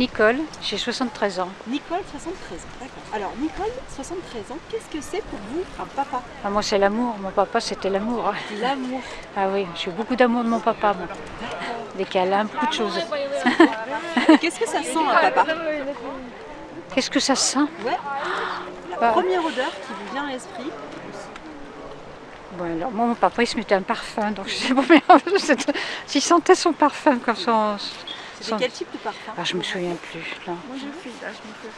Nicole, j'ai 73 ans. Nicole, 73 ans, d'accord. Alors, Nicole, 73 ans, qu'est-ce que c'est pour vous un papa? Ah, moi, c'est l'amour. Mon papa, c'était l'amour. L'amour. Ah oui, j'ai eu beaucoup d'amour de mon papa, moi. Des câlins, beaucoup de choses. Qu'est-ce que ça sent un papa? Qu'est-ce que ça sent? Ouais. La Bah. première odeur qui vous vient à l'esprit, Bon, alors, moi, mon papa, il se mettait un parfum. Donc, je sais pas, mais s'il sentait son parfum comme son... c'était quel type de parfum? Ah, je me souviens plus. non. Moi, je suis là, je me fais